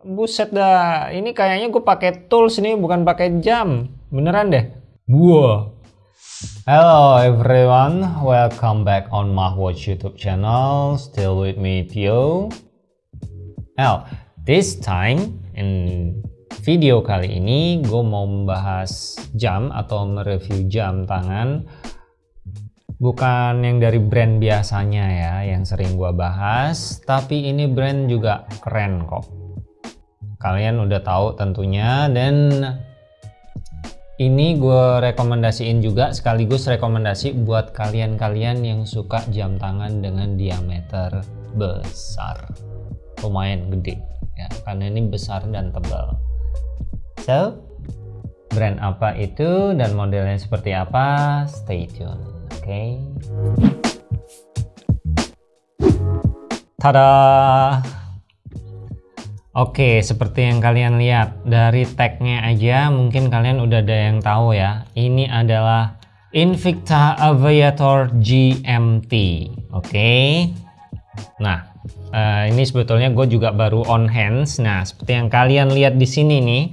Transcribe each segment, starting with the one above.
Buset dah, ini kayaknya gue pakai tools ini bukan pakai jam. Beneran deh. Wah. Hello everyone, welcome back on Mahwatch YouTube channel. Still with me Tio. Now, this time in video kali ini gue mau membahas jam atau mereview jam tangan bukan yang dari brand biasanya ya yang sering gue bahas tapi ini brand juga keren kok kalian udah tahu tentunya dan ini gue rekomendasiin juga sekaligus rekomendasi buat kalian-kalian yang suka jam tangan dengan diameter besar. Lumayan gede ya karena ini besar dan tebal. So brand apa itu dan modelnya seperti apa? Stay tune oke? Okay? tada Oke, seperti yang kalian lihat dari tagnya aja mungkin kalian udah ada yang tahu ya. Ini adalah Invicta Aviator GMT. Oke. Nah, uh, ini sebetulnya gue juga baru on hands. Nah, seperti yang kalian lihat di sini nih.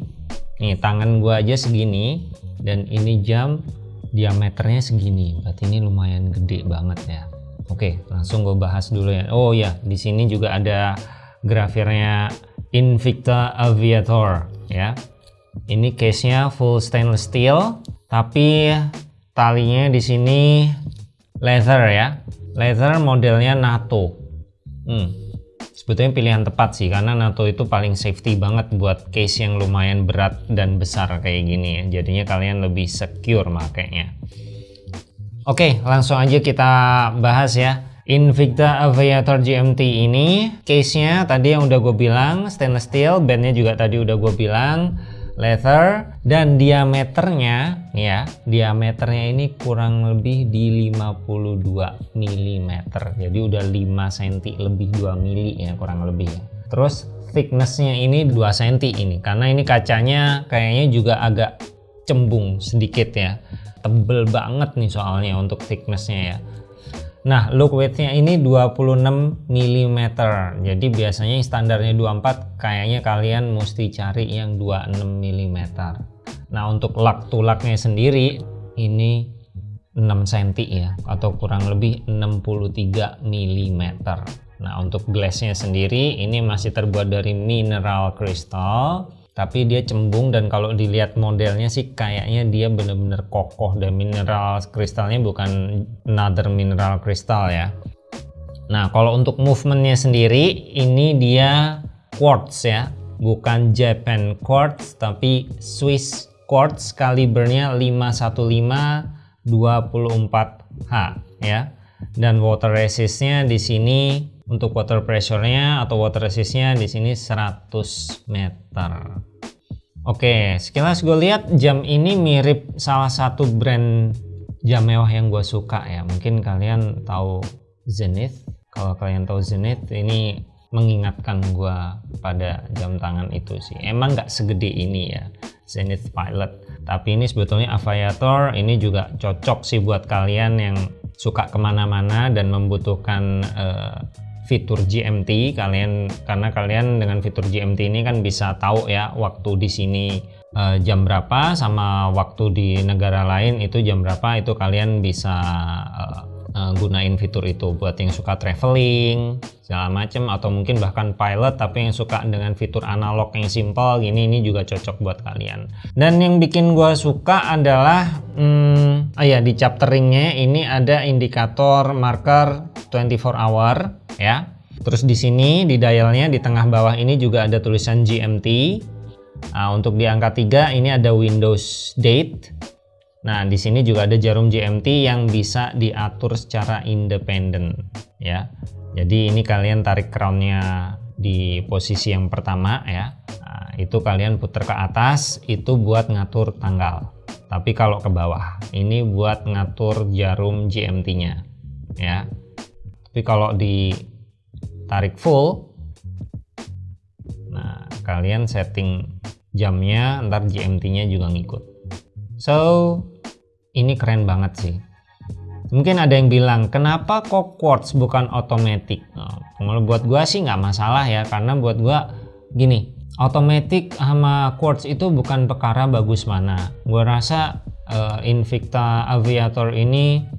Nih, tangan gue aja segini dan ini jam diameternya segini. Berarti ini lumayan gede banget ya. Oke, langsung gue bahas dulu ya. Oh ya, di sini juga ada grafirnya Invicta Aviator ya. Ini case-nya full stainless steel, tapi talinya di sini leather ya. Leather modelnya NATO. Hmm. Sebetulnya pilihan tepat sih karena NATO itu paling safety banget buat case yang lumayan berat dan besar kayak gini ya. Jadinya kalian lebih secure makanya. Oke, langsung aja kita bahas ya. Invicta Aviator GMT ini case-nya tadi yang udah gue bilang stainless steel, bandnya juga tadi udah gue bilang leather dan diameternya ya diameternya ini kurang lebih di 52 mm jadi udah 5 cm lebih 2 mm ya kurang lebih. Ya terus thicknessnya ini 2 cm ini karena ini kacanya kayaknya juga agak cembung sedikit ya. Tebel banget nih soalnya untuk thicknessnya ya Nah, look widthnya ini 26 mm. Jadi biasanya standarnya 24, kayaknya kalian mesti cari yang 26 mm. Nah, untuk lak tulaknya sendiri ini 6 cm ya atau kurang lebih 63 mm. Nah, untuk glassnya sendiri ini masih terbuat dari mineral crystal tapi dia cembung dan kalau dilihat modelnya sih kayaknya dia bener-bener kokoh dan mineral. Kristalnya bukan another mineral kristal ya. Nah kalau untuk movementnya sendiri ini dia quartz ya. Bukan Japan quartz tapi Swiss quartz kalibernya 515 24H ya. Dan water resistnya di sini untuk water pressure-nya atau water resistnya di sini 100 meter. Oke, sekilas gue lihat jam ini mirip salah satu brand jam mewah yang gue suka ya. Mungkin kalian tahu Zenith. Kalau kalian tahu Zenith, ini mengingatkan gue pada jam tangan itu sih. Emang nggak segede ini ya, Zenith Pilot. Tapi ini sebetulnya Aviator, ini juga cocok sih buat kalian yang suka ke mana-mana dan membutuhkan uh, fitur GMT kalian karena kalian dengan fitur GMT ini kan bisa tahu ya waktu di sini uh, jam berapa sama waktu di negara lain itu jam berapa itu kalian bisa uh, uh, gunain fitur itu. Buat yang suka traveling segala macem atau mungkin bahkan pilot tapi yang suka dengan fitur analog yang simple gini ini juga cocok buat kalian. Dan yang bikin gue suka adalah hmm, oh ya di chapteringnya ini ada indikator marker 24 hour ya. Terus di sini di dialnya di tengah bawah ini juga ada tulisan GMT. Nah, untuk di angka 3 ini ada Windows Date. Nah, di sini juga ada jarum GMT yang bisa diatur secara independen ya. Jadi ini kalian tarik crownnya di posisi yang pertama ya. Nah, itu kalian putar ke atas itu buat ngatur tanggal. Tapi kalau ke bawah ini buat ngatur jarum GMT-nya ya tapi kalau ditarik full nah kalian setting jamnya ntar GMT nya juga ngikut. So ini keren banget sih. Mungkin ada yang bilang kenapa kok quartz bukan otomatis nah, buat gua sih nggak masalah ya karena buat gua gini automatic sama quartz itu bukan perkara bagus mana. Gue rasa uh, Invicta Aviator ini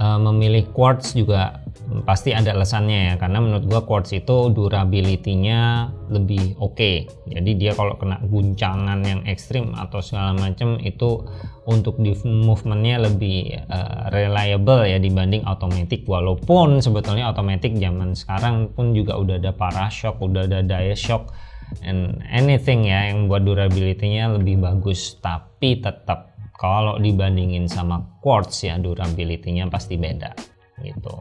uh, memilih quartz juga pasti ada alasannya ya karena menurut gua quartz itu durability-nya lebih oke okay. jadi dia kalau kena guncangan yang ekstrim atau segala macam itu untuk di movementnya lebih uh, reliable ya dibanding automatic walaupun sebetulnya automatic zaman sekarang pun juga udah ada parashock udah ada daya shock and anything ya yang buat durability-nya lebih bagus tapi tetap kalau dibandingin sama quartz ya durability-nya pasti beda gitu.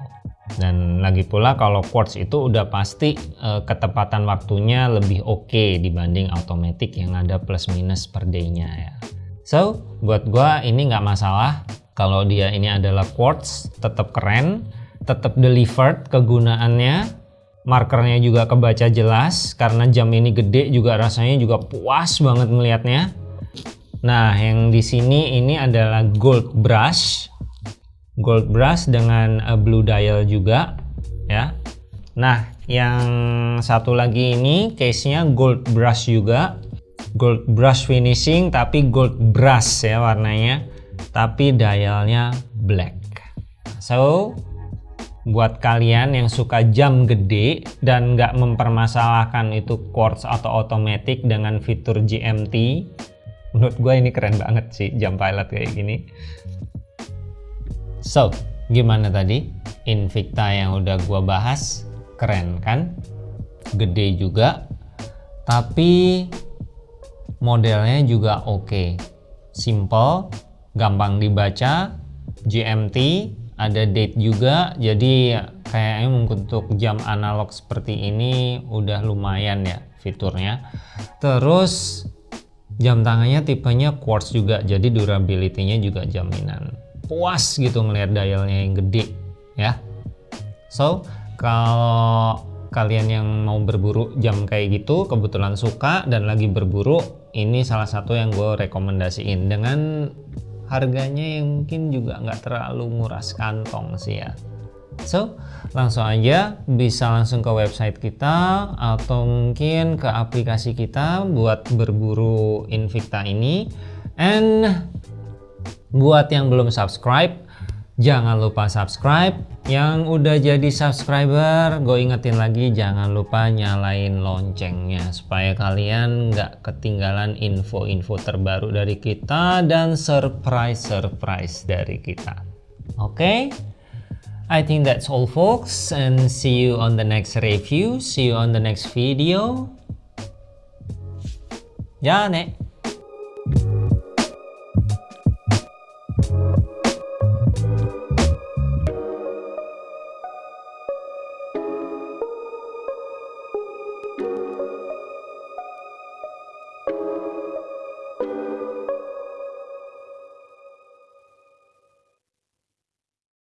Dan lagi pula kalau quartz itu udah pasti uh, ketepatan waktunya lebih oke okay dibanding automatic yang ada plus minus per day-nya ya. So buat gua ini nggak masalah kalau dia ini adalah quartz tetap keren tetap delivered kegunaannya. Markernya juga kebaca jelas karena jam ini gede juga rasanya juga puas banget melihatnya nah yang di sini ini adalah gold brush. Gold brush dengan uh, blue dial juga ya. Nah yang satu lagi ini case nya gold brush juga. Gold brush finishing tapi gold brush ya warnanya. Tapi dialnya black. So buat kalian yang suka jam gede dan nggak mempermasalahkan itu quartz atau automatic dengan fitur GMT menurut gue ini keren banget sih jam pilot kayak gini So, gimana tadi? Invicta yang udah gua bahas, keren kan? Gede juga, tapi modelnya juga oke. Okay. Simple, gampang dibaca, GMT, ada date juga, jadi kayaknya untuk jam analog seperti ini udah lumayan ya fiturnya. Terus jam tangannya tipenya quartz juga, jadi durability-nya juga jaminan. Puas gitu ngelihat dialnya yang gede ya. So kalau kalian yang mau berburu jam kayak gitu kebetulan suka dan lagi berburu ini salah satu yang gue rekomendasiin. Dengan harganya yang mungkin juga nggak terlalu nguras kantong sih ya so langsung aja bisa langsung ke website kita atau mungkin ke aplikasi kita buat berburu Invicta ini and Buat yang belum subscribe, jangan lupa subscribe. Yang udah jadi subscriber, gue ingetin lagi jangan lupa nyalain loncengnya supaya kalian nggak ketinggalan info-info terbaru dari kita dan surprise-surprise dari kita. Oke? Okay? I think that's all folks and see you on the next review. See you on the next video. Ya, nek. Thank you.